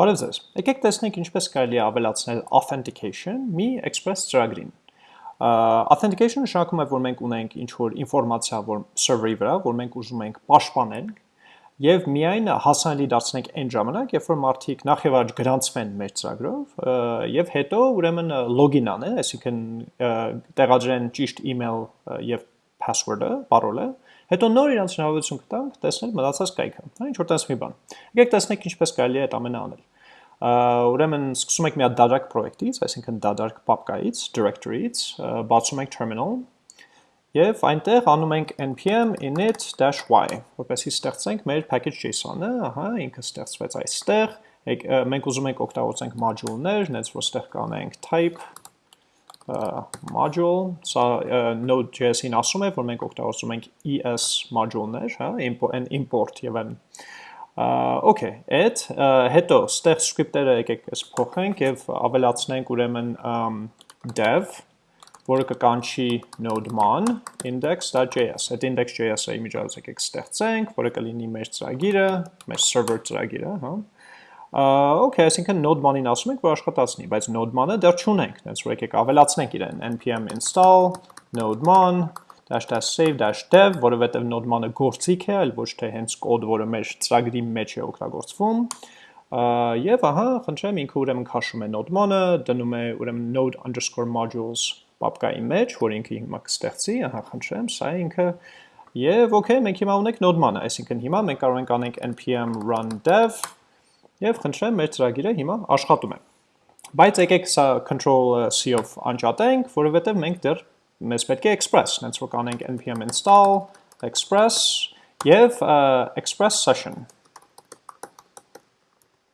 Բարև ձեզ։ Եկեք տեսնենք ինչպես կարելի է ավելացնել authentication մի Express ծրագրին։ Authentication նշանակում է, որ մենք ունենք ինչ-որ ինֆորմացիա, որ server-ի վրա, որ մենք ուզում ենք պաշտպանել եւ միայն հասանելի դարձնենք այն ժամանակ, երբ որ մարդիկ նախ եւ առաջ գրանցվեն մեր ծրագրով եւ հետո ուրեմն login անեն, այսինքն տեղադրեն ճիշտ email եւ password-ը, parole-ը, հետո նոր իրանց հնարավորություն կտանք տեսնել մնացած կայքը։ Հա, ինչ որ տես մի բան։ Եկեք տեսնենք ինչպես կարելի է այդ ամենը անել։ Ուրեմն սկսում ենք մի հատ դատարկ պրոյեկտից, այսինքն դատարկ պապկայից, directory-ից, բացում ենք terminal եւ այնտեղ անում ենք npm init-y, որպեսզի ստեղծենք մեր package.json-ը, ահա, ինքը ստեղծվեց այստեղ, մենք ուզում ենք օգտագործենք module-ներ, նենց որ ստեղ կանենք type module, սա Node.js-ին ասում է, որ մենք օգտագործում ենք ES module-ներ, հա, import եւ այն Okay, այդ հետո ստեղ script-երը եկեք էս փոխենք եւ ավելացնենք ուրեմն dev, որը կկանչի node-man index.js։ Այդ index.js-ը իմիջիայլոց եկեք ստեղծենք, որը կլինի մեր ծրագիրը, մեր server ծրագիրը, հա։ Okay, այսինքն node-man-ին ասում ենք, որ աշխատացնի, բայց node-man-ը դեռ չունենք, հենց որ եկեք ավելացնենք իրեն npm install node-man -save-dev, որովհետև node-man-ը գործիք է, այլ ոչ թե հենց կոդ, որը մեր ծրագրի մեջ է օգտագործվում։ Եվ ահա, խնդրեմ, ինքը ուրեմն քաշում է node-man-ը, դնում է ուրեմն node_modules պապկայի մեջ, որ ինքը հիմա կստեղծի, ահա, խնդրեմ, սա ինքը Եվ okay, մենք հիմա ունենք node-man-ը, այսինքն հիմա մենք կարող ենք անենք npm run dev եւ խնդրեմ մեր ծրագիրը հիմա աշխատում է։ Բայց եկեք սա control C-ով անջատենք, որովհետեւ մենք դեռ մեզ պետք է express, հենց որ կանենք npm install express եւ express session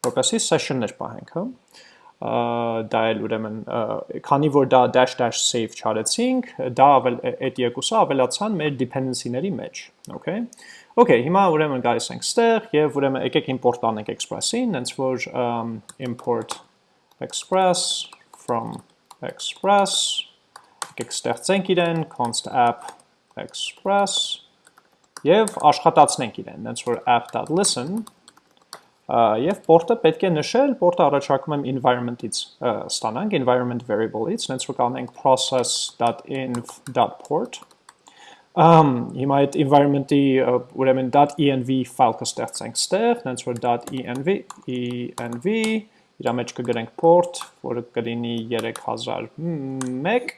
որպեսի session-ներ պահենք, հա դա էլ ուրեմն քանի որ դա dash dash save չարեցինք, դա ավել այդ երկուսը ավելացան մեր dependency-ների մեջ, okay? Okay, հիմա ուրեմն գալիս ենք ստեղ եւ ուրեմն եկեք import անենք express-ին, հենց որ import express from express եկեք ստեղծենք իրեն, const app express եւ աշխատացնենք իրեն, հենց որ app.listen եւ port-ը պետք է նշել, port-ը առաջարկում եմ environment-ից ստանանք, environment variable-ից, հենց որ կանենք process.inv.port Um, հիմա այդ environment-ի ուրեմն .env file կստեղծենք ստեղ, հենց որ .env env իր մեջ կգրենք port, որը կլինի 3001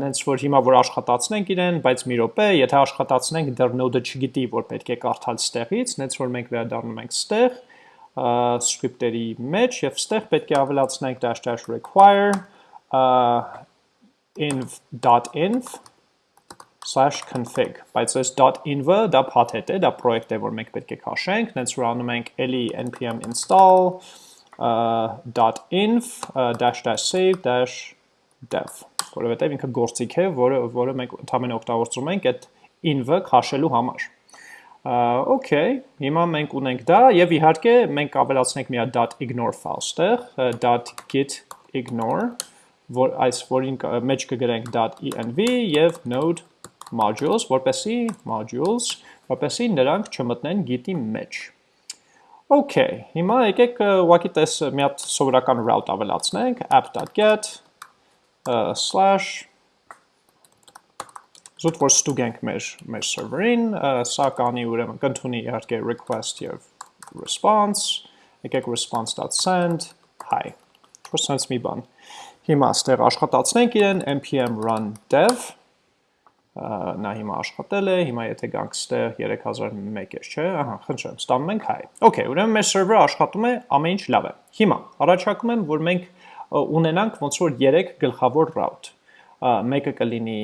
նենց որ հիմա որ աշխատացնենք իրեն, բայց մի րոպե, եթե աշխատացնենք դեռ node-ը չգիտի, որ պետք է կարդալ ստեղից, նենց որ մենք վերադառնում ենք ստեղ script-երի մեջ եւ ստեղ պետք է ավելացնենք dash dash require inv.inv /config, բայց այս .inv-ը դա փաթեթ է, դա պրոյեկտ է, որ մենք պետք է քաշենք, նենց որ անում ենք էլի npm install dash save dev, որովհետև ինքը գործիք է, որը որը մենք ընդհանրապես օգտագործում ենք այդ inv-ը քաշելու համար։ Okay, հիմա մենք ունենք դա եւ իհարկե մենք ավելացնենք մի հատ .ignore file ստեղ, .git ignore, որ այս որին մեջ կգրենք .env եւ node modules, որպեսի modules, որպեսի նրանք չմտնեն git-ի մեջ։ Okay, հիմա եկեք ուղղակի տես մի հատ սովորական route ավելացնենք, app.get slash զուտ որ ստուգենք մեր մեր server-ին, սա կանի ուրեմն կընդունի իհարկե request եւ response, եկեք response.send hi։ Որ sense մի բան։ Հիմա ստեղ աշխատացնենք իրեն npm run dev նա հիմա աշխատել է, հիմա եթե գանք ստեղ 3001 է, չէ, ահա, խնդրեմ, ստանում ենք հայ։ Okay, ուրեմն մեր server-ը աշխատում է, ամեն ինչ լավ է։ Հիմա առաջարկում եմ, որ մենք ունենանք ոնց որ 3 գլխավոր route։ Մեկը կլինի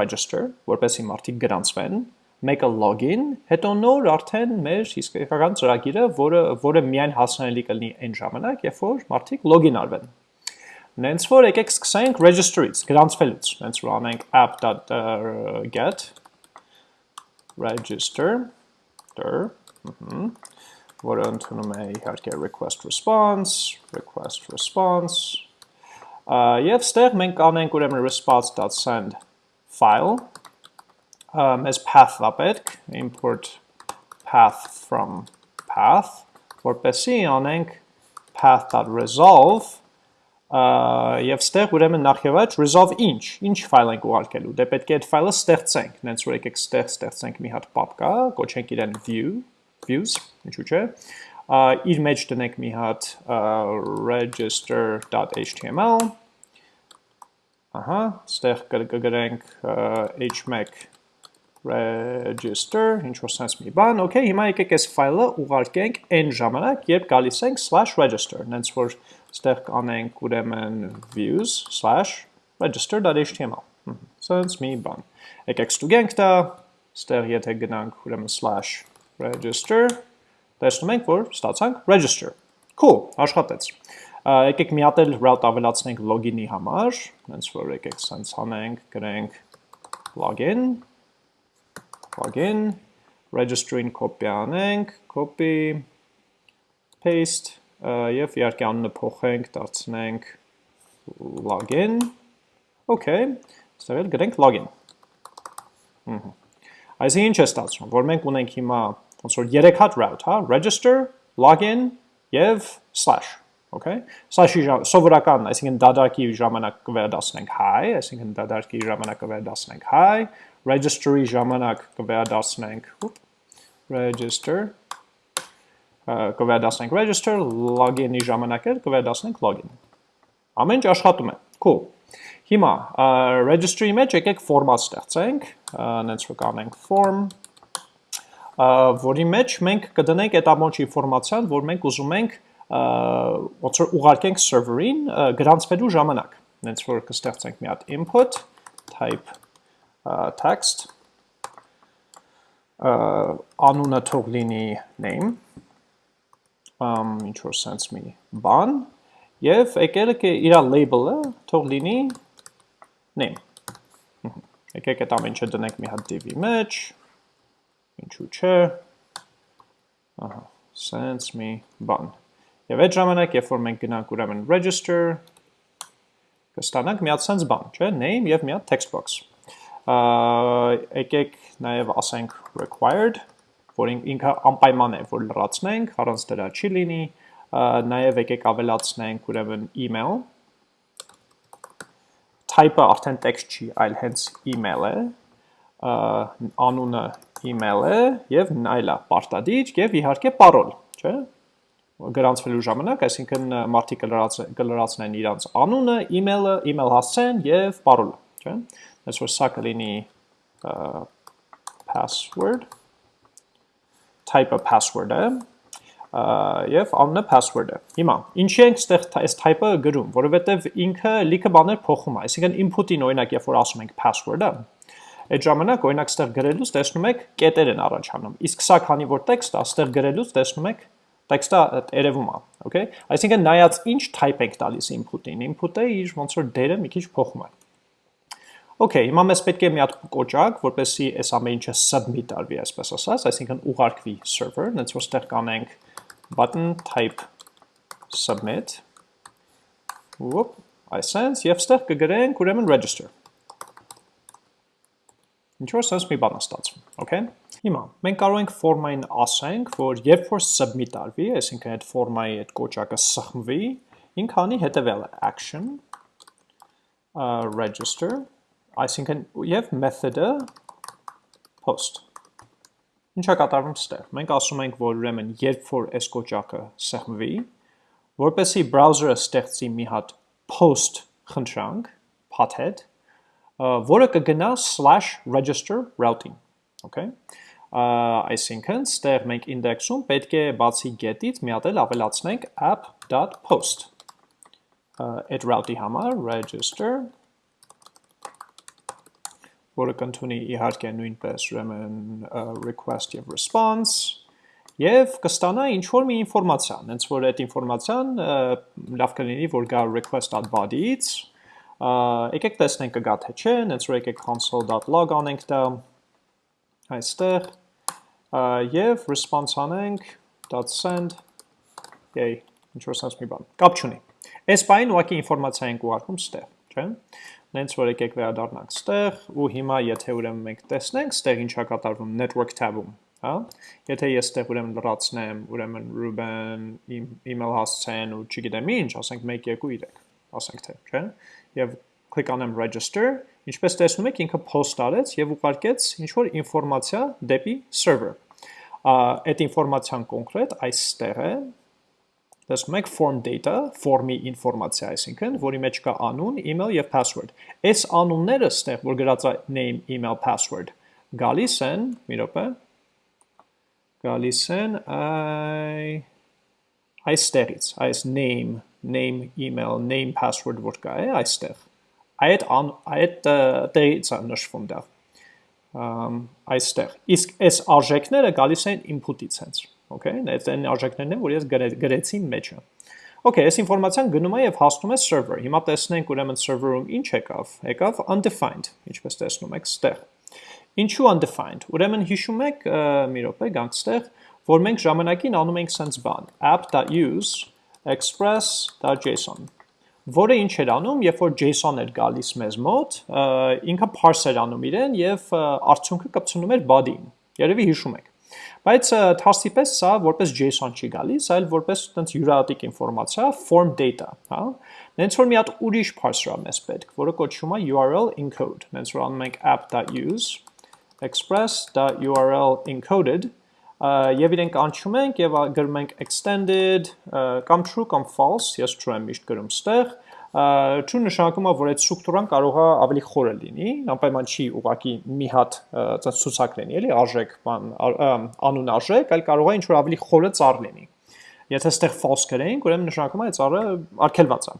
register, որպեսզի մարդիկ գրանցվեն, մեկը login, հետո նոր արդեն մեր իսկական ծրագիրը, որը որը միայն հասանելի կլինի այն ժամանակ, երբ որ մարդիկ login արվեն։ Նենց որ եկեք սկսենք register-ից, գրանցվելուց։ Նենց որ անենք app.get register der, որը ընդունում է իհարկե request response, request response, եւ ստեղ մենք անենք ուրեմն response.send file, մեզ path-ա պետք, import path from path, որպեսի անենք path.resolve Եւ ստեղ ուրեմն նախ եւ առաջ resolve ինչ, ինչ ֆայլ ենք ուղարկելու։ Դե պետք է այդ ֆայլը ստեղծենք, հենց որ եկեք ստեղ ստեղծենք մի հատ պապկա, կոչենք իրեն view, views, ինչու՞ չէ։ Իր մեջ դնենք մի հատ register.html Ահա, ստեղ կգրենք h1 register, ինչ որ sense մի բան, okay, հիմա եկեք այս ֆայլը ուղարկենք այն ժամանակ, երբ գալիս ենք /register, նենց որ ստեղ կանենք ուրեմն views/register.html։ Sense մի բան։ Եկեք ստուգենք դա, ստեղ եթե գնանք ուրեմն /register, տեսնում ենք, որ ստացանք register։ Cool, աշխատեց։ Եկեք մի հատ էլ route ավելացնենք login-ի համար, հենց որ եկեք սենց անենք, գրենք login, login, register-ին copy անենք, copy, paste, եւ իհարկե անունը փոխենք, դարձնենք login, okay, ստեղ էլ գրենք login։ Այսինքն ինչ է ստացվում, որ մենք ունենք հիմա ոնց որ 3 հատ route, հա, register, login եւ slash okay slash-ի սովորական, այսինքն դադարքի ժամանակ կվերադասնենք hi, այսինքն դադարքի ժամանակ կվերադասնենք hi, register-ի ժամանակ կվերադասնենք register կվերադասնենք register, login-ի ժամանակ էլ կվերադասնենք login։ Ամեն ինչ աշխատում է։ Cool։ Հիմա register-ի մեջ եկեք ֆորմատ ստեղծենք, նենց որ կանենք form, որի մեջ մենք կդնենք այդ ամոչ ինֆորմացիան, որ մենք ուզում ենք ոնց որ ուղարկենք server-ին գրանցվելու ժամանակ։ Հենց որ կստեղծենք մի հատ input type text անունը թող լինի name ինչ որ sense մի բան եւ եկել է իր label-ը թող լինի name եկեք այդ ամենը դնենք մի հատ div-ի մեջ ինչու՞ չէ ահա sense մի բան Եվ այդ ժամանակ, երբ որ մենք գնանք ուրեմն register, կստանանք մի հատ sense բան, չէ, name եւ մի հատ text box։ Եկեք նաեւ ասենք required, որ ինքը անպայման է, որ լրացնենք, առանց դրա չի լինի, նաեւ եկեք ավելացնենք ուրեմն email type-ը արդեն text չի, այլ հենց email է, անունը email է եւ այլա, պարտադիր եւ իհարկե parol, չէ՞ գրանցվելու ժամանակ, այսինքն մարդիկ կլրացնեն իրանց անունը, email-ը, email հասցեն եւ parole, չէ՞։ Այս որ սա կլինի password type-ը password-ը եւ անունը password-ը։ Հիմա, ինչի ենք ստեղ այս type-ը գրում, որովհետեւ ինքը լիքը բաներ փոխում է, այսինքն input-ին օրինակ երբ որ ասում ենք password-ը, այդ ժամանակ օրինակ ստեղ գրելուց տեսնում եք կետեր են առաջանում։ Իսկ սա քանի որ տեքստ է, ստեղ գրելուց տեսնում եք տեքստը երևում է, okay? Այսինքն նայած ինչ type եք տալիս input-ին, input-ը իր ոնց որ դերը մի քիչ փոխում է։ Okay, հիմա մեզ պետք է մի հատ կոճակ, որպեսզի այս ամեն ինչը submit արվի, այսպես ասած, այսինքն ուղարկվի server, նենց որ ստեղ կանենք button type submit։ Ոպ, այսենց եւ ստեղ կգրենք ուրեմն register։ Ինչ որ sense մի բան ստացվում, okay? Հիմա, մենք կարող ենք ֆորմային ասենք, որ երբ որ submit արվի, այսինքն այդ ֆորմայի այդ կոճակը սխմվի, ինք անի հետևելը action uh, register, այսինքն եւ method-ը post։ Ինչա կատարվում ստեղ։ Մենք ասում ենք, որ ուրեմն երբ որ այս կոճակը սեղմվի, որպեսի browser-ը ստեղծի մի հատ post խնդրանք, path-head, որը կգնա /register routing, okay? այսինքն ստեղ մենք index-ում պետք է բացի get-ից մի հատ էլ ավելացնենք app.post այդ route-ի համար register որը կընդունի իհարկե նույնպես ուրեմն request եւ response եւ կստանա ինչ որ մի ինֆորմացիա, հենց որ այդ ինֆորմացիան լավ կլինի որ գա request.body-ից եկեք տեսնենք կգա թե չէ, հենց որ եկեք console.log անենք դա այստեղ եւ response անենք .send yay ինչ որ sense մի բան կապ չունի այս բանին ուղղակի ինֆորմացիա ենք ուղարկում ստեղ չէ նենց որ եկեք վերադառնանք ստեղ ու հիմա եթե ուրեմն մենք տեսնենք ստեղ ինչա կատարվում network tab-ում հա։ Եթե ես այդտեղ ուրեմն լրացնեմ, ուրեմն Ruben email հասցեն ու չգիտեմ ինչ, ասենք 1 2 3, ասենք թե, չէ՞։ Եվ click անեմ register, ինչպես տեսնում եք, ինքը post արեց եւ ուղարկեց ինչ որ ինֆորմացիա դեպի server։ Այդ ինֆորմացիան կոնկրետ այստեղ է, տեսնում եք form data, form-ի ինֆորմացիա, այսինքն, որի մեջ կա անուն, email եւ password։ Այս անունները ստեղ, որ գրած է name, email, password, գալիս են, մի րոպե, գալիս են այ այստեղից, այս name, name, email, name, password որ կա է այստեղ։ Այդ այդ տեղից է նշվում դա։ Այստեղ։ Իսկ այս արժեքները գալիս են input-ից հենց։ Okay, այդ այն արժեքներն են, որ ես գրեցի մեջը։ Okay, այս ինֆորմացիան գնում է եւ հասնում է server։ Հիմա տեսնենք ուրեմն server-ում ինչ եկավ։ Եկավ undefined, ինչպես տեսնում եք, ստեղ։ Ինչու undefined։ Ուրեմն հիշում եք, մի րոպե, գանք ստեղ, որ մենք ժամանակին անում ենք sense բան, app.use express.json որը ինչ էր անում, երբ որ JSON էր գալիս մեզ մոտ, ինքը parse էր անում իրեն եւ արդյունքը կպցնում էր body-ին։ Երևի հիշում եք։ Բայց թարսի պես սա որպես JSON չի գալիս, այլ որպես տենց յուրատիկ ինֆորմացիա, form data, հա։ Նենց որ մի հատ ուրիշ parser-ա մեզ պետք, որը կոչվում է URL encode։ Նենց որ անում ենք app.use express.url encoded եւ իրենք անցում ենք եւ գրում ենք extended կամ true կամ false, ես true եմ միշտ գրում ստեղ, true նշանակում է, որ այդ ստրուկտուրան կարող է ավելի խորը լինի, անպայման չի ուղակի մի հատ ցած ցուցակ լինի, էլի արժեք, բան անուն արժեք, այլ կարող է ինչ որ ավելի խորը ծառ լինի։ Եթե ստեղ false գրենք, ուրեմն նշանակում է այդ ծառը արգելված է։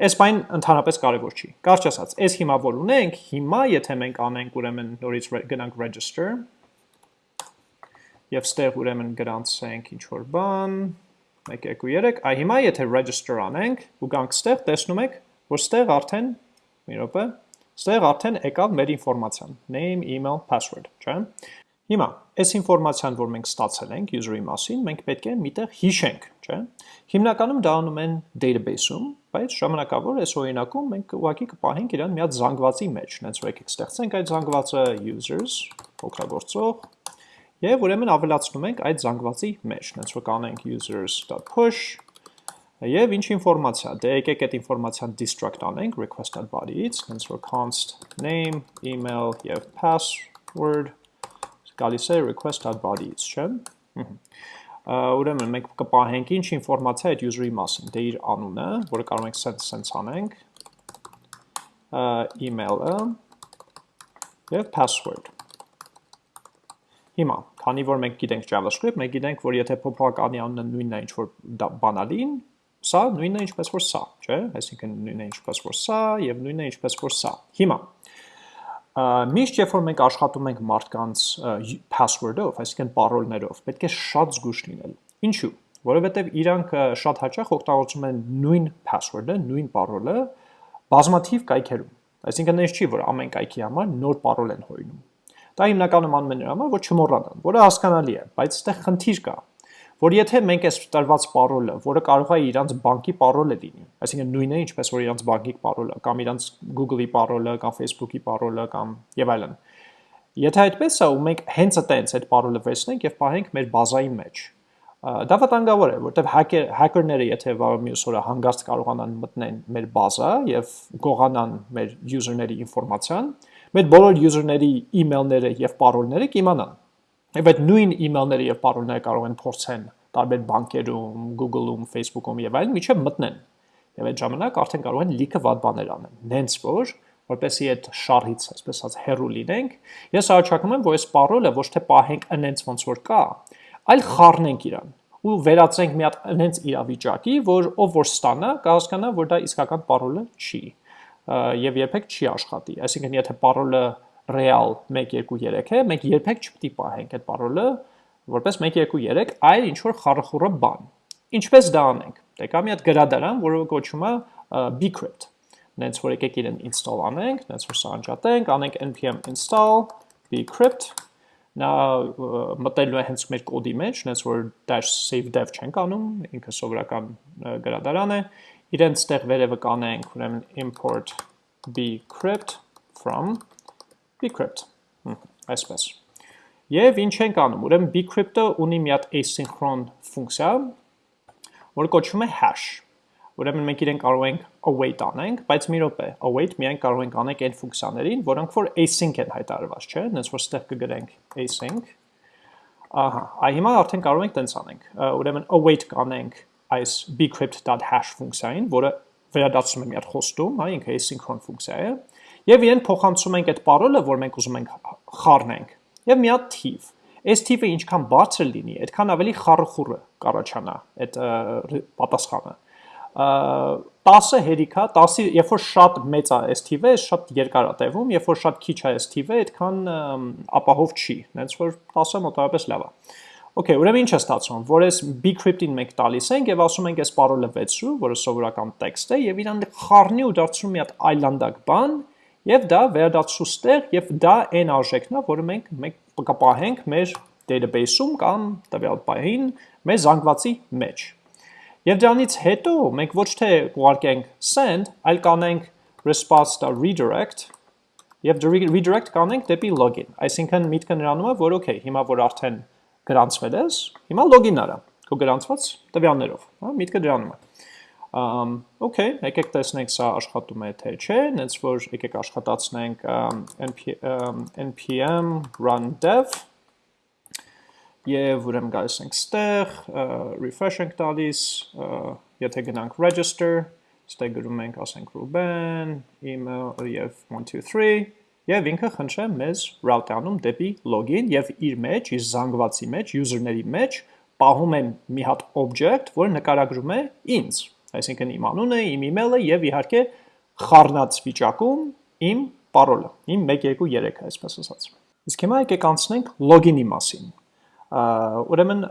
Այս բան ընդհանրապես կարևոր չի։ Կարճ ասած, այս հիմա որ ունենք, հիմա եթե մենք անենք ուրեմն նորից գնանք register եւ ստեղ ուրեմն գրանցենք ինչ որ բան 1 2 3, այ հիմա եթե register անենք ու գանք ստեղ, տեսնում եք, որ ստեղ արդեն մի րոպե, ստեղ արդեն եկավ մեր ինֆորմացիան, name, email, password, չէ՞։ Հիմա, այս ինֆորմացիան, որ մենք ստացել ենք user-ի մասին, մենք պետք է միտեղ հիշենք, չէ՞։ Հիմնականում դա անում են database-ում, բայց ժամանակավոր այս օրինակում մենք ուղղակի կպահենք իրան մի հատ զանգվածի մեջ, հենց որ եկեք ստեղծենք այդ զանգվածը users, օգտագործող, եւ ուրեմն ավելացնում ենք այդ զանգվածի մեջ, հենց որ կանենք users.push Եվ ինչ ինֆորմացիա, դե եկեք այդ ինֆորմացիան destruct անենք request.body-ից, հենց որ const name, email եւ password. Գալիս է request.body-ից, չէ՞։ Ուրեմն մենք կպահենք ինչ ինֆորմացիա այդ user-ի մասին, դե իր անունը, որը կարող ենք sense sense անենք, email-ը եւ password։ Հիմա, քանի որ մենք գիտենք JavaScript, մենք գիտենք, որ եթե փոփոխականի անունը նույնն է ինչ որ բանալին, սա նույնն է ինչպես որ սա, չէ՞։ Այսինքն նույնն է ինչպես որ սա եւ նույնն է ինչպես որ սա։ Հիմա, Միշտ երբ որ մենք աշխատում ենք մարդկանց password-ով, այսինքն parol-ներով, պետք է շատ զգուշ լինել։ Ինչու՞։ Որովհետև իրանք շատ հաճախ օգտագործում են նույն password-ը, նույն parol-ը բազմաթիվ կայքերում։ Այսինքն այս չի, որ ամեն կայքի համար նոր parol են հորինում։ Դա հիմնականում անում են նրա համար, որ չմոռանան, որը հասկանալի է, բայց այստեղ խնդիր կա որ եթե մենք այս տրված parole-ը, որը կարող է իրանց բանկի parole-ը լինի, այսինքն նույնն է, ինչպես որ իրանց բանկի parole-ը, կամ իրանց Google-ի parole-ը, կամ Facebook-ի parole-ը, կամ եւ այլն։ Եթե այդպես է, ու մենք հենց այտենց այդ parole-ը վերցնենք եւ պահենք մեր բազայի մեջ, դա վտանգավոր է, որտեղ hacker-ները եթե վաղ մյուս օրը հանգարց կարողանան մտնեն մեր բազա եւ գողանան մեր user-ների ինֆորմացիան, մեր բոլոր user-ների email-ները եւ parole-ները կիմանան Եվ այդ նույն email-ները եւ parole-ները կարող են փորձեն տարբեր բանկերում, Google-ում, Facebook-ում եւ այլն միջև մտնեն։ Եվ այդ ժամանակ արդեն կարող են լիքը վատ բաներ անեն։ Նենց որ որպեսի այդ շարից, այսպես ասած, հեռու լինենք, ես առաջարկում եմ, որ այս parole-ը ոչ թե պահենք այնց ոնց որ կա, այլ խառնենք իրան ու վերածենք մի հատ այնց իրավիճակի, որ ով որ ստանա, կհասկանա, որ դա իսկական parole-ը չի եւ երբեք չի աշխատի։ Այսինքն եթե parole-ը real 1 2 3 է, մենք երբեք չպետք է պահենք այդ parole-ը որպես 1 2 3, այլ ինչ որ խառախուրը բան։ Ինչպես դա անենք։ Դե կա մի հատ գրադարան, որը կոչվում է bcrypt։ Նենց որ եկեք իրեն install անենք, նենց որ սա անջատենք, անենք npm install bcrypt նա մտելու է հենց մեր կոդի մեջ, նենց որ dash save dev չենք անում, ինքը սովորական գրադարան է։ Իրենց տեղ վերևը կանենք, ուրեմն import bcrypt from bcrypt, այսպես։ Եվ ինչ ենք անում, ուրեմն bcrypt-ը ունի մի հատ asynchron ֆունկցիա, որը կոչվում է hash։ Ուրեմն մենք իրեն կարող ենք await անենք, բայց մի րոպե, await միայն կարող ենք անենք այն ֆունկցիաներին, որոնք որ async են հայտարարված, չէ՞, հենց որ ստեղ կգրենք async։ Ահա, այ հիմա արդեն կարող ենք տենց անենք։ Ուրեմն await կանենք այս bcrypt.hash ֆունկցիային, որը վերադարձնում է մի հատ խոստում, հա, ինքը asynchron ֆունկցիա է, եւ իրեն փոխանցում ենք այդ parole-ը, որ մենք ուզում ենք խառնենք եւ մի հատ թիվ։ Այս թիվը ինչքան բարձր լինի, այդքան ավելի խառը կառաջանա այդ պատասխանը։ 10-ը հերիքա, 10-ի, երբ որ շատ մեծ է այս թիվը, շատ երկար է տևում, երբ որ շատ քիչ է այս թիվը, այդքան ապահով չի, հենց որ 10-ը մոտավորապես լավ է։ Okay, ուրեմն ինչ է ստացվում, որ այս bcrypt-ին մենք տալիս ենք եւ ասում ենք այս parole-ը 6, որը սովորական տեքստ է, եւ իրան խառնի ու դարձնում մի հատ այլանդակ բան, Եվ դա վերադարձու ստեղ եւ դա այն արժեքն է, որը մենք մենք կպահենք մեր database-ում կամ տվյալ պահին մեր զանգվածի մեջ։ Եվ դրանից հետո մենք ոչ թե կուղարկենք send, այլ կանենք response.redirect եւ redirect կանենք դեպի login։ Այսինքն միտքը նրանում է, որ okay, հիմա որ արդեն գրանցվել ես, հիմա login արա քո գրանցված տվյալներով, հա, միտքը դրանում է։ okay, եկեք տեսնենք սա աշխատում է թե չէ, նենց որ եկեք աշխատացնենք npm, run dev եւ ուրեմն գալիս ենք ստեղ, refresh ենք տալիս, եթե գնանք register, ստեղ գրում ենք, ասենք Ruben, email եւ 1 2 3 եւ ինքը խնդրե մեզ route անում դեպի login եւ իր մեջ, իր զանգվածի մեջ, user-ների մեջ պահում են մի հատ object, որը նկարագրում է ինձ այսինքն իմ անունը, իմ email-ը եւ իհարկե խառնած վիճակում իմ parole-ը, իմ 1 2 3, այսպես ասած։ Իսկ հիմա եկեք անցնենք login-ի մասին։ Ուրեմն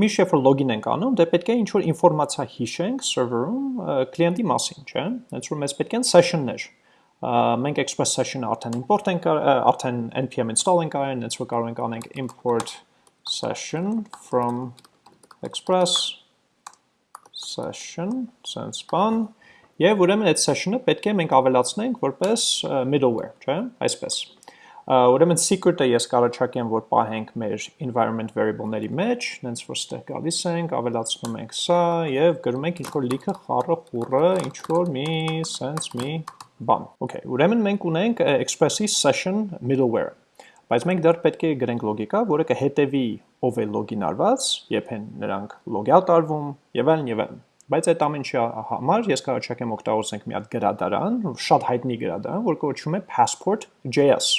միշտ երբ որ login ենք անում, դե պետք է ինչ որ ինֆորմացիա հիշենք server-ում կլիենտի մասին, չէ՞։ Հենց որ մեզ պետք են session-ներ մենք express session-ը արդեն import ենք արդեն npm install ենք արել, հենց որ կարող ենք անենք import session from express session, sense բան, եւ ուրեմն այդ session-ը պետք է մենք ավելացնենք որպես middleware, չէ՞, այսպես։ Ուրեմն secret-ը ես կառաջարկեմ, որ պահենք մեր environment variable-ների մեջ, նենց որ ստեղ գալիս ենք, ավելացնում ենք սա եւ գրում ենք ինչ-որ լիքը խառը խուրը, ինչ-որ մի sense մի բան։ Okay, ուրեմն մենք ունենք express-ի session middleware բայց մենք դեռ պետք է գրենք լոգիկա, որը կհետևի ով է լոգին արված, երբ են նրանք լոգյալ տարվում եւ այլն եւ այլն։ Բայց այդ ամեն ինչի համար ես կարողացեմ օգտագործենք մի հատ գրադարան, շատ հայտնի գրադարան, որ կոչվում է passport.js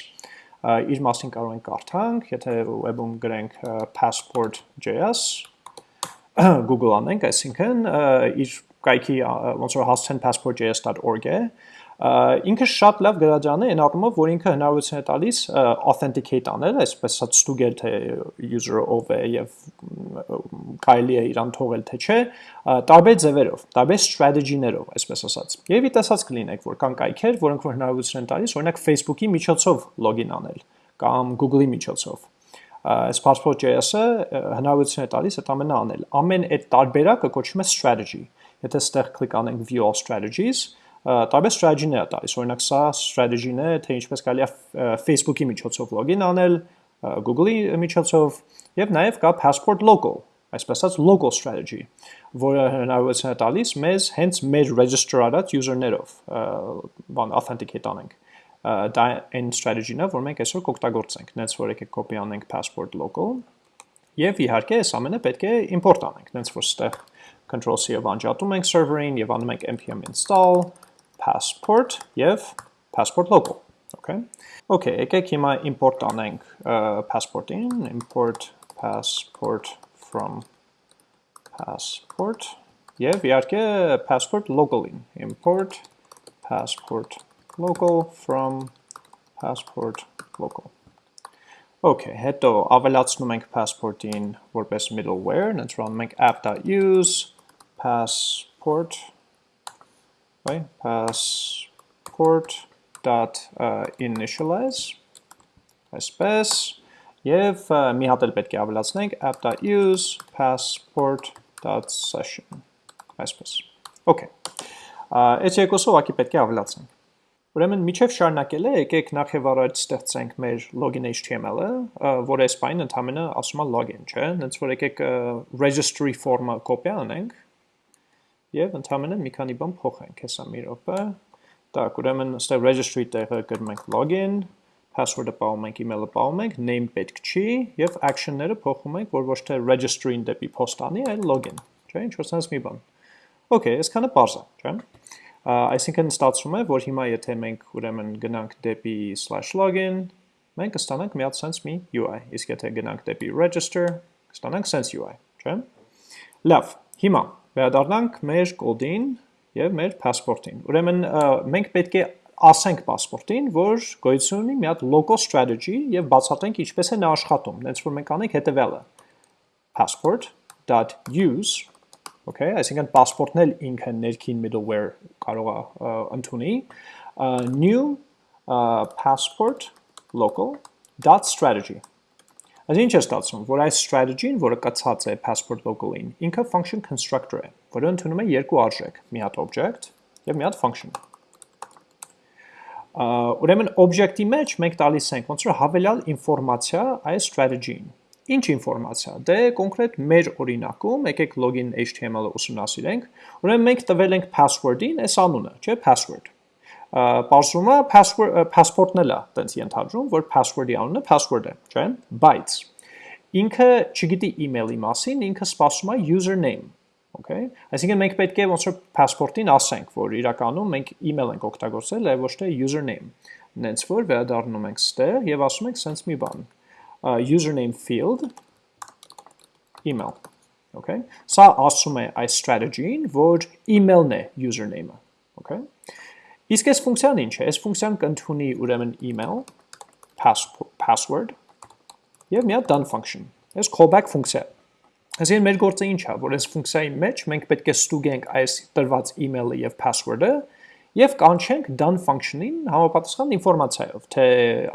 իր մասին կարող ենք կարդանք, եթե web-ում գրենք passport.js Google անենք, այսինքն իր կայքի ոնց որ հասցեն passport.js.org է, ինքը շատ լավ գրադարան է այն առումով, որ ինքը հնարավորություն է տալիս authenticate անել, այսպես ասած ստուգել թե user-ը ով է եւ կարելի է իրան թողել թե չէ, տարբեր ձևերով, տարբեր strategy-ներով, այսպես ասած։ Եվ ի տեսած կլինեք, որ կան կայքեր, որոնք որ հնարավորություն են տալիս, օրինակ Facebook-ի միջոցով login անել կամ Google-ի միջոցով այս passport.js-ը հնարավորություն է տալիս այդ ամենը անել։ Ամեն այդ տարբերակը կոչվում է strategy։ Եթե ստեղ կլիկ անենք view all strategies, տարբեր strategy-ներ է տալիս։ Օրինակ սա strategy-ն է, թե ինչպես կարելի է Facebook-ի միջոցով login անել, Google-ի միջոցով եւ նաեւ կա passport local, այսպես ասած local strategy, որը հնարավորություն է տալիս մեզ հենց մեր register արած user-ներով բան authenticate անենք դա այն strategy-ն է, որ մենք այսօր կօգտագործենք, նենց որ եկեք copy անենք passport local եւ իհարկե այս ամենը պետք է import անենք, նենց որ ստեղ control-c-ով անջատում ենք server-ին եւ անում ենք npm install passport եւ passport local, okay? Okay, եկեք հիմա import անենք passport-ին, import passport from passport եւ իհարկե passport local-ին, import passport local from passport local Okay, հետո ավելացնում ենք passport-ին որպես middleware, նտրանում ենք app.use passport right? passport dot initialize այսպես եւ մի հատ էլ պետք է ավելացնենք app.use passport.session այսպես okay այս երկուսը ուղղակի պետք է ավելացնենք Ուրեմն միջև շարունակելը եկեք նախ եւ առաջ ստեղծենք մեր login HTML-ը, որ այս բանը ընդհանրապես ասում է login, չէ՞։ Հենց որ եկեք registry form-ը կոպի անենք Եվ ընդամենը մի քանի բան փոխենք, հեսա մի րոպե։ Դակ, ուրեմն այստեղ registry տեղը գրում ենք login, password-ը պահում ենք, email-ը պահում ենք, name պետք չի եւ action-ները փոխում ենք, որ ոչ թե registry-ին դեպի post-անի, այլ login, չէ՞, ինչ որ sense մի բան։ Okay, այսքանը բարձ է, չէ՞։ Այսինքն ստացվում է, որ հիմա եթե մենք ուրեմն գնանք դեպի /login, մենք կստանանք մի հատ sense մի UI, իսկ եթե գնանք դեպի register, կստանանք sense UI, չէ՞։ Լավ, հիմա վերադառնանք մեր կոդին եւ մեր passport-ին։ Ուրեմն մենք պետք է ասենք passport-ին, որ գոյություն ունի մի հատ local strategy եւ բացատրենք ինչպես է նա աշխատում։ Դենց որ մենք անենք հետեւյալը passport.use okay, այսինքն passport-ն էլ ինքը ներքին middleware կարող է ընդունի, new passport local strategy Այս ինչ է ստացվում, որ այս strategy-ն, որը կացած է passport local-ին, ինքը function constructor է, որը ընդունում է երկու արժեք, մի հատ object եւ մի հատ function։ Ուրեմն object-ի մեջ մենք տալիս ենք ոնց որ հավելյալ ինֆորմացիա այս strategy-ին։ Ինչ ինֆորմացիա։ Դե կոնկրետ մեր օրինակում, եկեք login HTML-ը ուսումնասիրենք, ուրեմն մենք տվել ենք password-ին այս անունը, չէ, password։ Պարզվում է passport-ն էլ է, տենց ենթադրում, որ password-ի անունը password է, չէ, բայց ինքը չգիտի email-ի մասին, ինքը սպասում է username, okay? Այսինքն մենք պետք է ոնց որ passport-ին ասենք, որ իրականում մենք email ենք օգտագործել, այլ ոչ թե username։ Նենց որ վերադառնում ենք ստեղ եւ ասում ենք sense մի բան username field email okay սա ասում է այս strategy-ին որ email-ն է username-ը okay իսկ այս ֆունկցիան ինչ է? Այս ֆունկցիան կընդունի ուրեմն email password եւ մի հատ done function այս callback ֆունկցիա Այսինքն մեր գործը ինչ է, որ այս ֆունկցիայի մեջ մենք պետք է ստուգենք այս տրված email-ը եւ password-ը եւ կանչենք done function-ին համապատասխան ինֆորմացիայով, թե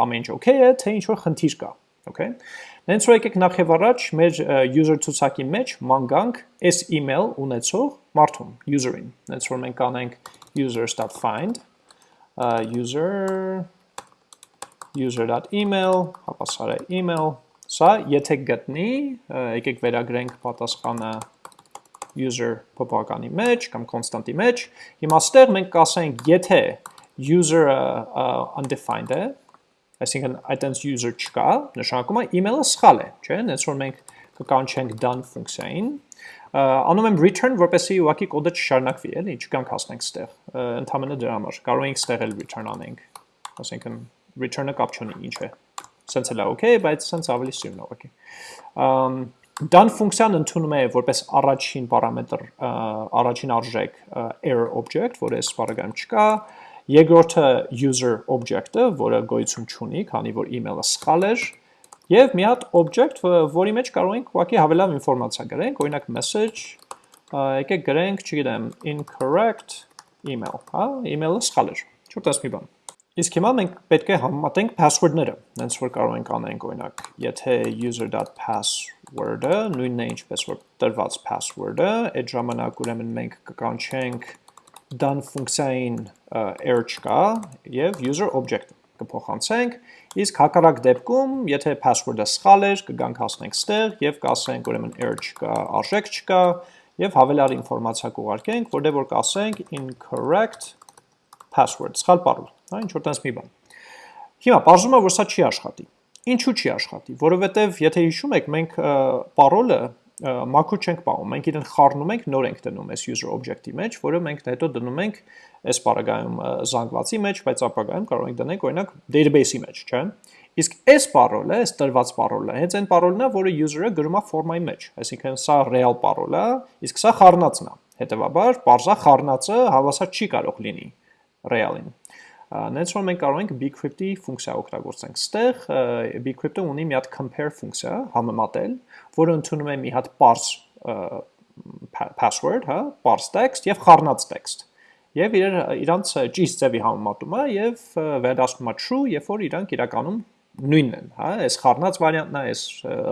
ամեն ինչ okay է, թե ինչ որ խնդիր կա okay։ Նենց որ եկեք նախ եւ առաջ մեր user ցուցակի մեջ մանգանք այս email ունեցող մարդուն, user-ին։ Նենց որ մենք կանենք users.find user user.email, հապասարը email, սա եթե գտնի, եկեք վերագրենք պատասխանը user փոփոխականի մեջ կամ constantի մեջ, հիմա ստեղ մենք կասենք, եթե user-ը undefined է, այսինքն այտենց user չկա, նշանակում է email-ը սխալ է, չէ՞, հենց որ մենք կկանչենք done ֆունկցիային, անում եմ return, որպեսզի ուղղակի կոդը չշարունակվի, էլի, չգանք հասնենք ստեղ, ընդհանրապես դրա համար, կարող ենք ստեղ էլ return անենք, ասենքն return-ը կապ չունի, ինչ է, սենց էլ է okay, բայց սենց ավելի սիրուն է ուղղակի։ Done ֆունկցիան ընդունում է որպես առաջին պարամետր, առաջին արժեք error object, որը բaragam չկա, Երկրորդը user object-ը, որը գոյություն չունի, քանի որ email-ը սխալ էր, եւ մի հատ object, որի մեջ կարող ենք ուղղակի հավելյալ ինֆորմացիա գրենք, օրինակ message, եկեք գրենք, չգիտեմ, incorrect email, հա, email-ը սխալ էր։ Չորտես մի բան։ Իսկ հիմա մենք պետք է համեմատենք password-ները, հենց որ կարող ենք անենք օրինակ, եթե user.password-ը նույնն է ինչպես որ տրված password-ը, այդ ժամանակ ուրեմն մենք կկանչենք done ֆունկցիային error չկա եւ user object կփոխանցենք, իսկ հակառակ դեպքում, եթե password-ը սխալ էր, կգանք հասնենք ստեղ եւ կասենք ուրեմն error չկա, արժեք չկա եւ հավելյալ ինֆորմացիա կուղարկենք, որտեղ որ կասենք incorrect password, սխալ parol, հա, ինչ որ տես մի բան։ Հիմա բարձում է, որ սա չի աշխատի։ Ինչու չի աշխատի, որովհետև եթե հիշում եք, մենք parol-ը մաքուր չենք պահում, մենք իրեն խառնում ենք, նոր ենք դնում այս user object-ի մեջ, որը մենք հետո դնում ենք այս բaragայում զանգվածի մեջ, բայց ապագայում կարող ենք դնել օրինակ database-ի մեջ, չէ՞։ Իսկ այս parole-ը, այս տրված parole-ը, հենց այն parole-ն է, որը user-ը գրում է ֆորմայի մեջ, այսինքն սա real parole է, իսկ սա խառնածն է։ Հետևաբար, parza խառնածը հավասար չի կարող լինի real-ին։ Նենց որ մենք կարող ենք bcrypt-ի ֆունկցիա օգտագործենք։ Ստեղ bcrypt-ը ունի մի հատ compare ֆունկցիա, համեմատել, որը ընդունում է մի հատ parse password, հա, parse text եւ խառնած text։ Եվ իր իրանց ճիշտ ձևի համեմատում է եւ վերադասնում է true, երբ որ իրանք իրականում նույնն են, հա, այս խառնած վարիանտն է, այս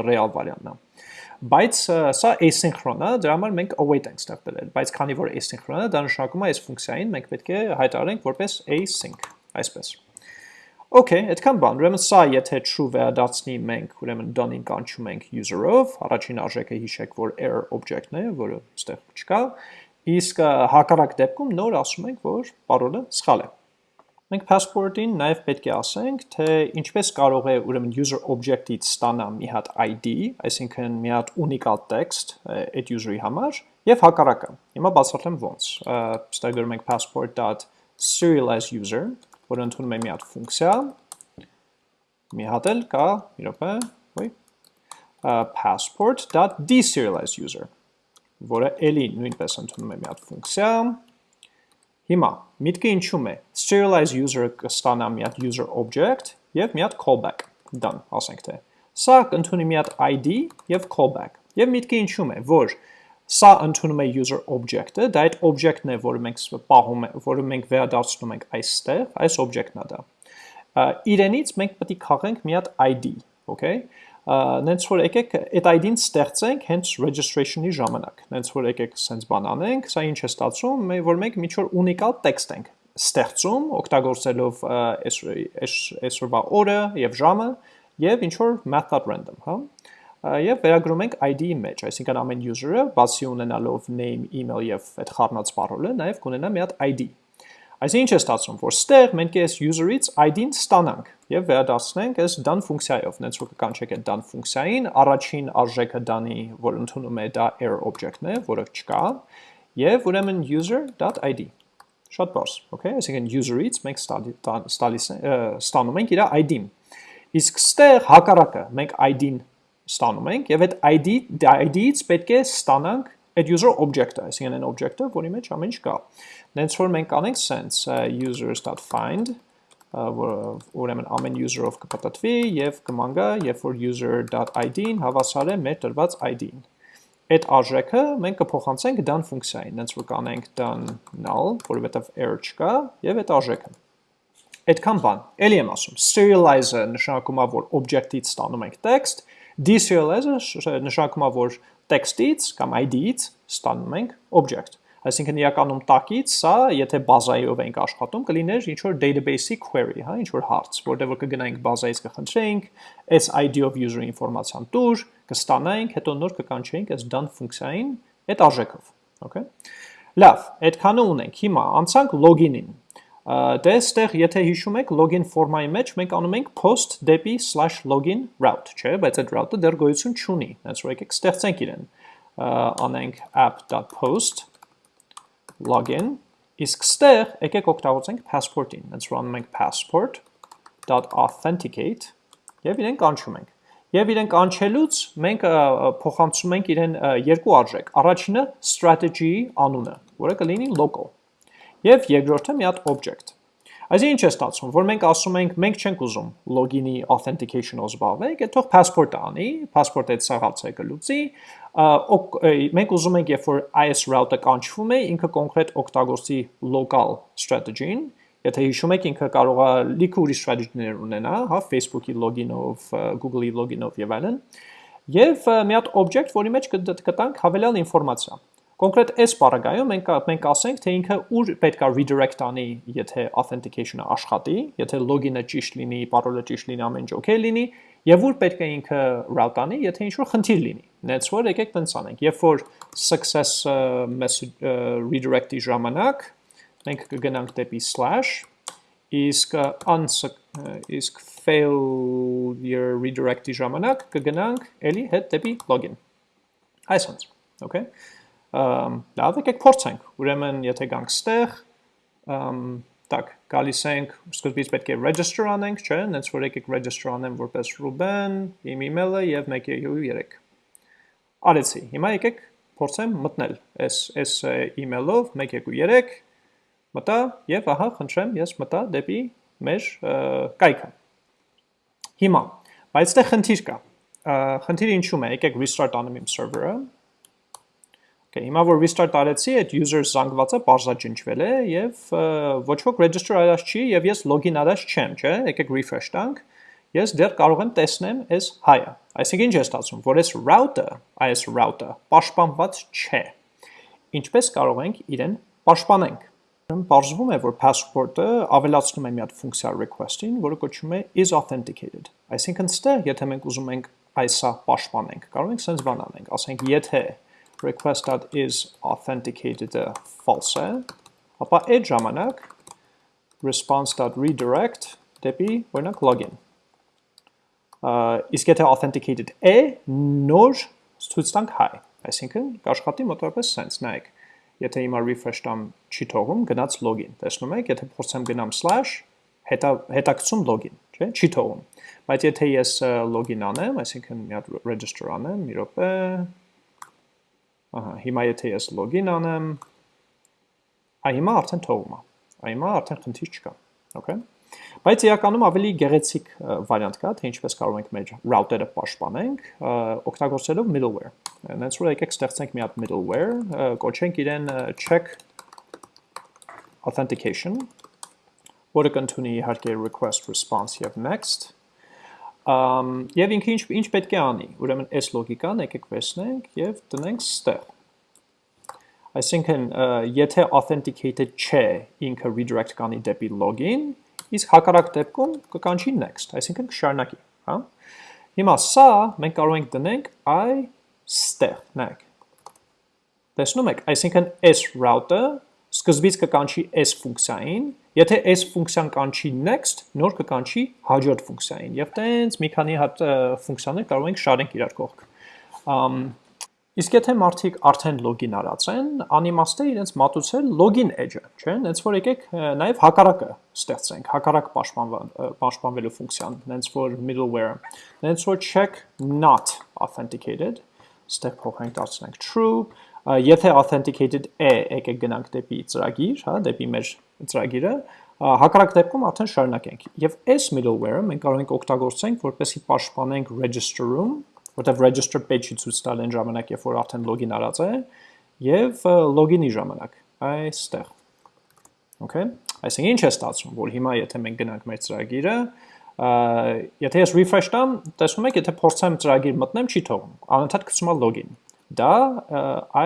real վարիանտն է բայց սա asynchron է, դրա համար մենք await ենք ստեղ բերել, բայց քանի որ asynchron է, դա նշանակում է այս ֆունկցիային մենք պետք է հայտարարենք որպես async, այսպես։ Okay, այդքան բան, ուրեմն սա եթե true վերադարձնի մենք, ուրեմն done-ին կանչում ենք user-ով, առաջին արժեքը հիշեք, որ error object-ն է, որը այստեղ չկա, իսկ հակառակ դեպքում նոր ասում ենք, որ parole-ը սխալ է։ Մենք passport-ին նաև պետք է ասենք, թե ինչպես կարող է ուրեմն user object-ից ստանա մի հատ ID, այսինքն մի հատ ունիկալ text այդ user-ի համար, եւ հակառակը։ Հիմա բացատրեմ ոնց։ Ստեղ գրում ենք passport.serialize user որը ընդունում է մի հատ ֆունկցիա, մի հատ էլ կա, մի րոպե, ոյ, passport.deserialize user, որը էլի նույնպես ընդունում է մի հատ ֆունկցիա, Հիմա, միտքը ինչում է, serialize user-ը կստանա մի հատ user object և մի հատ callback, done, ասենք թե։ Սա կընդունի մի հատ ID և callback, և միտքը ինչում է, որ Սա ընդունում է user object-ը, դա այդ object-ն է, որը մենք պահում է, որը մենք վերադարձնում ենք այստեղ, այս object-ն է դա։ Իրենից մենք պետք է քաղենք մի հատ ID, okay? Նենց որ եկեք այդ ID-ն ստեղծենք հենց registration-ի ժամանակ։ Նենց որ եկեք սենց բան անենք, սա ինչ է ստացվում, որ մենք մի չոր ունիկալ տեքստ ենք ստեղծում, օգտագործելով այսօրվա օրը եւ ժամը եւ ինչ որ math.random, հա եւ վերագրում ենք ID-ի մեջ, այսինքն ամեն user-ը բացի ունենալով name, email եւ այդ խառնած parole-ը, նաեւ կունենա մի հատ ID։ Այսինքն ինչ է ստացվում, որ ստեղ մենք այս user-ից ID-ն ստանանք եւ վերադարձնենք այս done ֆունկցիայով, նենց որ կանչենք այդ done ֆունկցիային, առաջին արժեքը done-ի, որ ընդունում է դա error object-ն է, որը չկա, եւ ուրեմն user.id շատ բարձ, okay, այսինքն user-ից մենք ստանում ենք իր ID-ն։ Իսկ ստեղ հակառակը, մենք ID-ն ստանում ենք եւ այդ ID ID-ից պետք է ստանանք այդ user object-ը, այսինքն այն object-ը, որի մեջ ամեն ինչ կա։ Նենց որ մենք անենք sense users.find որը ուրեմն ամեն user-ով կպտտվի եւ կմանգա, երբ որ user.id-ին հավասար է մեր տրված ID-ին։ Այդ արժեքը մենք կփոխանցենք done ֆունկցիային, նենց որ կանենք done null, որովհետեւ error չկա եւ այդ արժեքը։ Այդքան բան։ Էլի եմ ասում, serialize-ը նշանակում է, որ object-ից ստանում ենք text, Deserialize-ը նշանակում է, որ text-ից կամ ID-ից ստանում ենք object։ Այսինքն իրականում տակից սա, եթե բազայով ենք աշխատում, կլիներ ինչ որ database-ի query, հա, ինչ որ հարց, որտեղ որ կգնայինք բազայից կխնդրեինք, այս ID-ով user-ի ինֆորմացիան տուր, կստանայինք, հետո նոր կկանչեինք այս done ֆունկցիային այդ արժեքով, okay։ Լավ, այդքանը ունենք։ Հիմա անցանք login-ին։ Դե այստեղ եթե հիշում եք login ֆորմայի մեջ մենք անում ենք post դեպի /login route, չէ, բայց այդ route-ը դեռ գոյություն չունի։ Հենց որ եկեք ստեղծենք իրեն։ Անենք app.post login իսկ ստեղ եկեք օգտագործենք passport-ին։ Հենց որ անում ենք passport.authenticate եւ իրեն կանչում ենք։ Եվ իրեն կանչելուց մենք փոխանցում ենք իրեն երկու արժեք։ Առաջինը strategy-ի անունը, որը կլինի local Եվ երկրորդը մի հատ object։ Այսինքն ինչ է ստացվում, որ մենք ասում ենք, մենք չենք ուզում login-ի authentication-ով զբաղվենք, այդ թող passport-ը անի, passport-ը այդ սաղացը կլուծի, մենք ուզում ենք, երբ որ IS route-ը կանչվում է, ինքը կոնկրետ օգտագործի local strategy-ին, Եթե հիշում եք, ինքը կարող է լիքը ուրիշ strategy-ներ ունենա, հա, Facebook-ի login-ով, Google-ի login-ով եւ այլն։ Եվ մի հատ object, որի մեջ կտանք հավելյալ ինֆորմացիա։ Կոնկրետ այս բaragայում մենք մենք ասենք, թե ինքը ուր պետքա redirect անի, եթե authentication-ը աշխատի, եթե login-ը ճիշտ լինի, parole-ը ճիշտ լինի, ամեն ինչ okay լինի, եւ ուր պետք է ինքը route անի, եթե ինչ-որ խնդիր լինի։ Նենց որ եկեք տենց անենք։ Երբ որ success message redirect-ի ժամանակ մենք կգնանք դեպի slash իսկ իսկ failure redirect-ի ժամանակ կգնանք էլի հետ դեպի login։ Այսպես, okay լավ եկեք փորձենք։ Ուրեմն եթե գանք ստեղ, տակ գալիս ենք, սկզբից պետք է register անենք, չէ՞, հենց որ եկեք register անեմ որպես Ruben, իմ email-ը եւ 1.3։ Արեցի։ Հիմա եկեք փորձեմ մտնել այս այս email-ով 1.3 մտա եւ ահա խնդրեմ ես մտա դեպի մեր կայքը։ Հիմա, բայց դե խնդիր կա։ Խնդիրը ինչու՞ է, եկեք restart անեմ իմ server-ը Okay, հիմա որ restart արեցի, այդ user զանգվածը բարձրաճնչվել է եւ ոչ ոք register արած չի եւ ես login արած չեմ, չէ՞։ Եկեք refresh տանք։ Ես դեռ կարող եմ տեսնեմ այս հայը։ Այսինքն ինչ է ստացվում, որ այս route-ը, այս route-ը պաշտպանված չէ։ Ինչպես կարող ենք իրեն պաշտպանենք։ Պարզվում է, որ passport-ը ավելացնում է մի հատ ֆունկցիա request-ին, որը կոչվում է is authenticated։ Այսինքն ստեղ, եթե մենք ուզում ենք այսա պաշտպանենք, կարող ենք sense բան անենք, ասենք եթե request.is authenticated-ը false է, ապա այդ ժամանակ response.redirect դեպի, օրինակ, login։ Իսկ եթե authenticated է, նոր ցույց տանք hi, այսինքն կաշխատի մոտավորապես sense, նայեք եթե հիմա refresh տամ չի թողում, գնաց login։ Տեսնում եք, եթե փորձեմ գնամ slash, հետա հետակցում login, չէ՞, չի թողում։ Բայց եթե ես login անեմ, այսինքն մի հատ register անեմ, մի րոպե։ Ահա, հիմա եթե ես login անեմ, այ հիմա արդեն թողում է։ Այ հիմա արդեն խնդիր չկա։ Okay։ Բայց իրականում ավելի գեղեցիկ վարիանտ կա, թե ինչպես կարող ենք մեր router-ը պաշտպանենք, օգտագործելով middleware։ Հենց որ եկեք ստեղծենք մի հատ middleware, կոչենք իրեն check authentication, որը կընդունի իհարկե request response եւ next, Um, եւ ինքը ինչ ինչ պետք է անի։ Ուրեմն այս լոգիկան եկեք վերցնենք եւ տնենք ստեղ։ Այսինքն, եթե authenticated չէ, ինքը redirect կանի դեպի login, իսկ հակառակ դեպքում կկանչի next, այսինքն կշարունակի, հա։ Հիմա սա մենք կարող ենք դնենք i ստեղ, նայեք։ Տեսնում եք, այսինքն s route-ը սկզբից կկանչի s ֆունկցիային, եթե s ֆունկցիան կանչի next, նոր կկանչի հաջորդ ֆունկցիային, եւ տենց մի քանի հատ ֆունկցիաներ կարող ենք շարենք իրար կողք։ Իսկ եթե մարդիկ արդեն լոգին արած են, անիմաստ է իրենց մատուցել լոգին edge-ը, չէ՞, հենց որ եկեք նաև հակառակը ստեղծենք, հակառակ պաշտպանվելու ֆունկցիան, հենց որ middleware, հենց որ check not authenticated, ստեղ փոխենք դարձնենք true, եթե authenticated է, եկեք գնանք դեպի ծրագիր, հա, դեպի մեր ծրագիրը, հակառակ դեպքում արդեն շարունակենք։ Եվ այս middleware-ը մենք կարող ենք օգտագործենք, որպեսզի պաշտպանենք register-ում որտեվ register page-ի ցույց տալ այն ժամանակ, երբ որ արդեն login արած է, եւ login-ի ժամանակ այստեղ։ Okay։ Այսինքն ինչ է ստացվում, որ հիմա եթե մենք գնանք մեր ծրագիրը, եթե ես refresh տամ, տեսնում եք, եթե փորձեմ ծրագիր մտնեմ, չի թողում։ Անընդհատ գցում է login։ Դա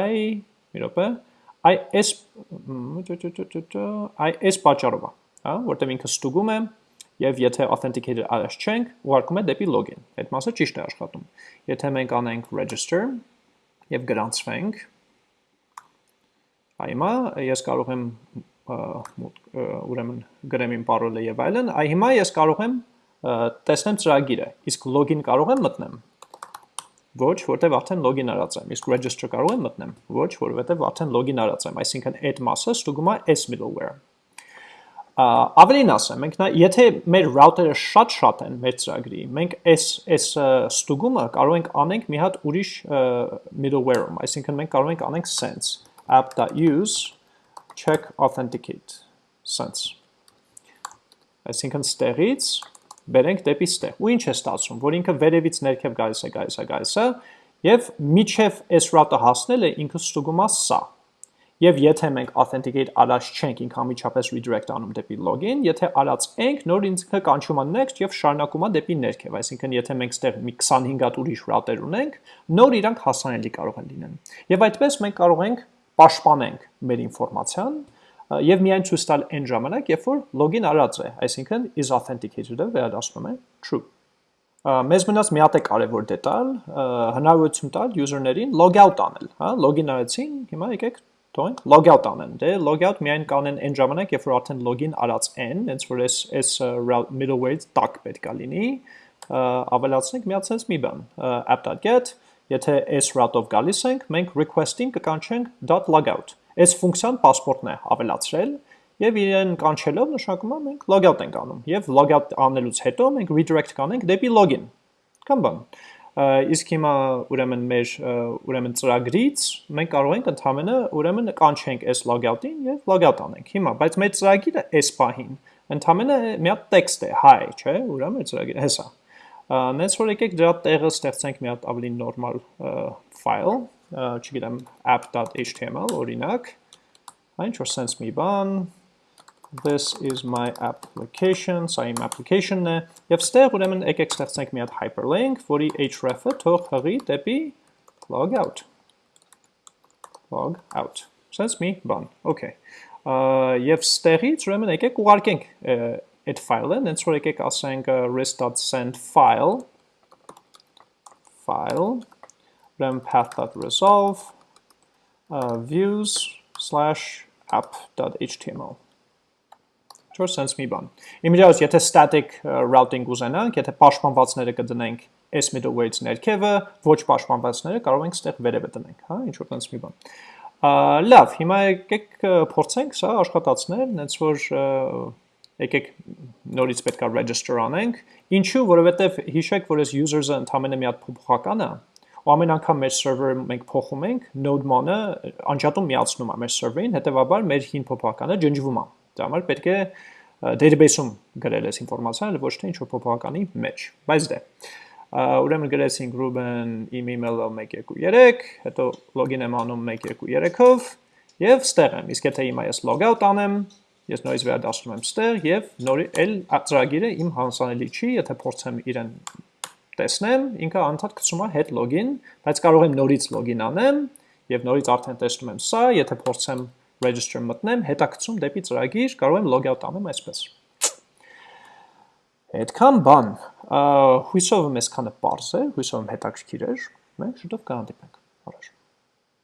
i, մի րոպե, i s i s պատճառով է, հա, որտեղ ինքը ստուգում է եւ եթե authenticated արած չենք, ուղարկում է դեպի login։ Այդ մասը ճիշտ է աշխատում։ Եթե մենք անենք register եւ գրանցվենք, այմա ես կարող եմ ուրեմն գրեմ իմ parole-ը եւ այլն, այ հիմա ես կարող եմ տեսնեմ ծրագիրը, իսկ login կարող եմ մտնեմ։ Ոչ, որտեվ արդեն login արած եմ, իսկ register կարող եմ մտնեմ։ Ոչ, որովհետեւ արդեն login արած եմ, այսինքն այդ մասը ստուգում է s middleware Ավելին ասեմ, մենք նա, եթե մեր router-ը շատ-շատ են մեր ծրագրի, մենք այս այս ստուգումը կարող ենք անենք մի հատ ուրիշ middleware-ում, այսինքն մենք կարող ենք անենք sense app.use check authenticate sense Այսինքն ստեղից բերենք դեպի ստեղ։ Ու ինչ է ստացվում, որ ինքը վերևից ներքև գալիս է, գալիս է, գալիս է, եւ միջև այս route-ը հասնել է ինքը ստուգում է սա Եվ եթե մենք authenticate արած չենք, ինքը անմիջապես redirect անում դեպի login, եթե արած ենք, նոր ինքը կանչում է next եւ շարունակում է դեպի ներքև, այսինքն եթե մենք ստեղ մի 25 հատ ուրիշ route-եր ունենք, նոր իրանք հասանելի կարող են լինեն։ Եվ այդպես մենք կարող ենք պաշտպանենք մեր ինֆորմացիան եւ միայն ցույց տալ այն ժամանակ, երբ որ login արած է, այսինքն is authenticated-ը վերադառնում է true մեզ մնաց մի հատ է կարևոր դետալ, հնարավորություն տալ user-ներին log out անել, հա, login արեցին, հիմա եկեք թողենք logout անեն։ Դե logout միայն կանեն այն ժամանակ, երբ որ արդեն login արած են, հենց որ այս այս middleware-ից տակ պետք է լինի, ավելացնենք մի հատ sense մի բան, app.get, եթե այս route-ով գալիս ենք, մենք request-ին կկանչենք .logout։ Այս ֆունկցիան passport-ն է ավելացրել եւ իրեն կանչելով նշանակում է մենք logout ենք անում եւ logout անելուց հետո մենք redirect կանենք դեպի login։ Կամ բան իսկ հիմա ուրեմն մեր ուրեմն ծրագրից մենք կարող ենք ընդհանրը ուրեմն կանչենք այս logout-ին եւ logout անենք հիմա բայց մեր ծրագիրը այս պահին ընդհանրը մի հատ տեքստ է hi չէ ուրեմն ծրագիրը հեսա նենց որ եկեք դրա տեղը ստեղծենք մի հատ ավելի նորմալ file չգիտեմ app.html օրինակ այն ինչ որ sense մի բան this is my application, սա իմ application-ն է, և ստեղ ուրեմն եկեք ստեղծենք մի հատ hyperlink, որի href-ը թող հղի դեպի log out, log out, sense մի բան, okay, եւ ստեղից ուրեմն եկեք ուղարկենք այդ ֆայլը, հենց որ եկեք ասենք rest.send file. File ուրեմն path.resolve uh, views app.html Չոր sense մի բան։ Իմիջիայից եթե static routing ուզենանք, եթե պաշտպանվածները կդնենք s middleweight ներքևը, ոչ պաշտպանվածները կարող ենք ստեղ վերևը դնենք, հա, ինչ որ sense մի բան։ Լավ, հիմա եկեք փորձենք սա աշխատացնել, հենց որ եկեք նորից պետքա register անենք։ Ինչու, որովհետև հիշեք, որ այս user-ը ընդամենը մի հատ փոփոխական է, ու ամեն անգամ մեր server-ը մենք փոխում ենք, node-ման-ը անջատում միացնում է մեր server-ին, հետեւաբար մեր հին փոփոխականը ջնջվում է։ Դա համար պետք է database-ում գրել այս ինֆորմացիան, ոչ թե ինչ-որ փոփոխականի մեջ։ Բայց դե ուրեմն գրեցինք Ruben իմ email-ը 123, հետո login եմ անում 123-ով եւ ստեղ եմ։ Իսկ եթե հիմա ես logout անեմ, ես նորից վերադասում եմ ստեղ եւ նորի էլ ծրագիրը իմ հանցանելի չի, եթե փորձեմ իրեն տեսնեմ, ինքը անդադ գցում է head login, բայց կարող եմ նորից login անեմ եւ նորից արդեն տեսնում եմ սա, եթե փորձեմ register մտնեմ, հետաքցում դեպի ծրագիր, կարող եմ logout անեմ այսպես։ Այդքան բան, հույսով եմ այսքանը པարզ է, հույսով եմ հետաքրքիր էր, մենք շուտով կհանդիպենք։